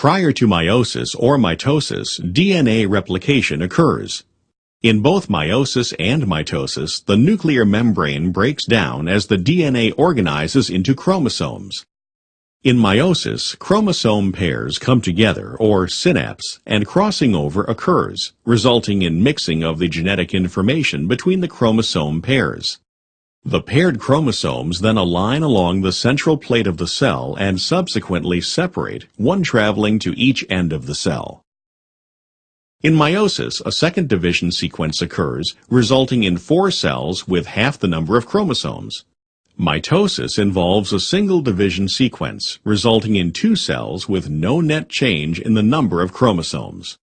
Prior to meiosis or mitosis, DNA replication occurs. In both meiosis and mitosis, the nuclear membrane breaks down as the DNA organizes into chromosomes. In meiosis, chromosome pairs come together, or synapse, and crossing over occurs, resulting in mixing of the genetic information between the chromosome pairs. The paired chromosomes then align along the central plate of the cell and subsequently separate, one traveling to each end of the cell. In meiosis, a second division sequence occurs, resulting in four cells with half the number of chromosomes. Mitosis involves a single division sequence, resulting in two cells with no net change in the number of chromosomes.